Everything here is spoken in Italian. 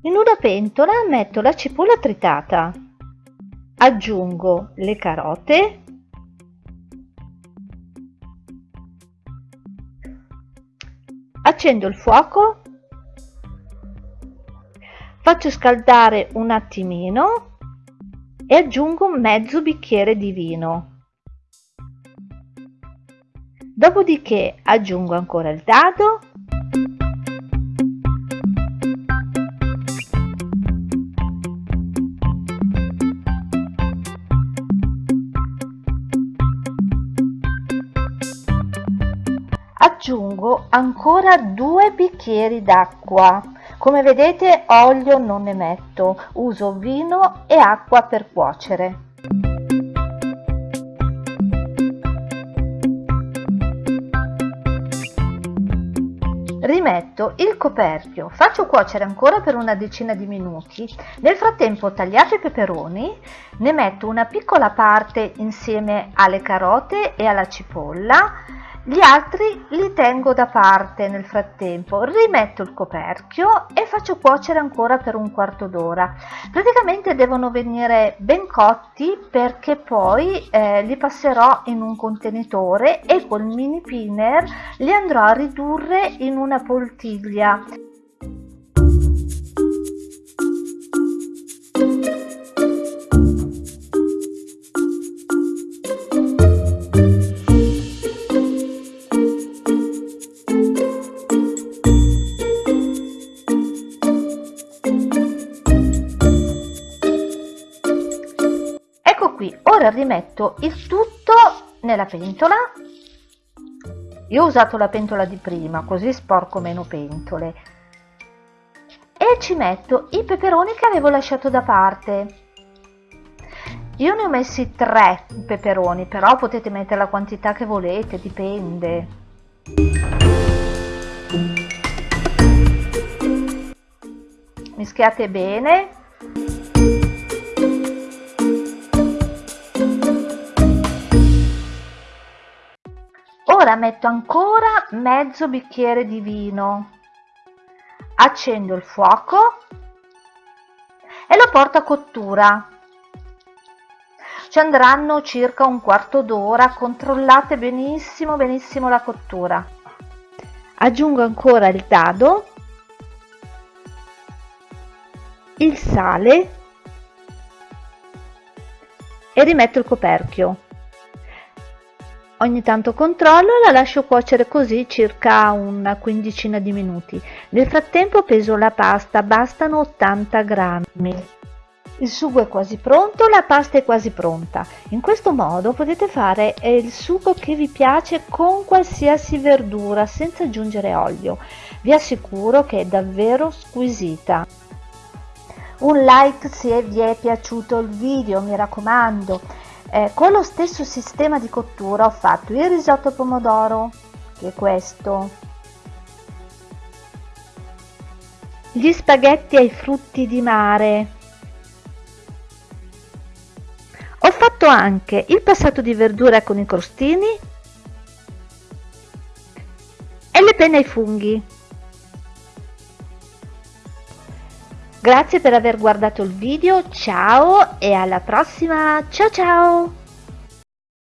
In una pentola metto la cipolla tritata, aggiungo le carote, accendo il fuoco, faccio scaldare un attimino e aggiungo mezzo bicchiere di vino. Dopodiché aggiungo ancora il dado aggiungo ancora due bicchieri d'acqua. Come vedete olio non ne metto uso vino e acqua per cuocere. Rimetto il coperchio faccio cuocere ancora per una decina di minuti. Nel frattempo tagliato i peperoni ne metto una piccola parte insieme alle carote e alla cipolla gli altri li tengo da parte nel frattempo rimetto il coperchio e faccio cuocere ancora per un quarto d'ora. Praticamente devono venire ben cotti perché poi eh, li passerò in un contenitore e col mini pinner li andrò a ridurre in una poltiglia qui ora rimetto il tutto nella pentola. Io ho usato la pentola di prima così sporco meno pentole. E ci metto i peperoni che avevo lasciato da parte. Io ne ho messi tre peperoni però potete mettere la quantità che volete dipende. Mischiate bene ora metto ancora mezzo bicchiere di vino. Accendo il fuoco e lo porto a cottura. Ci andranno circa un quarto d'ora. Controllate benissimo benissimo la cottura. Aggiungo ancora il dado il sale e rimetto il coperchio Ogni tanto controllo e la lascio cuocere così circa una quindicina di minuti. Nel frattempo peso la pasta, bastano 80 grammi. Il sugo è quasi pronto, la pasta è quasi pronta. In questo modo potete fare il sugo che vi piace con qualsiasi verdura senza aggiungere olio. Vi assicuro che è davvero squisita. Un like se vi è piaciuto il video, mi raccomando eh, con lo stesso sistema di cottura ho fatto il risotto pomodoro che è questo. Gli spaghetti ai frutti di mare. Ho fatto anche il passato di verdura con i crostini e le penne ai funghi Grazie per aver guardato il video, ciao e alla prossima, ciao ciao!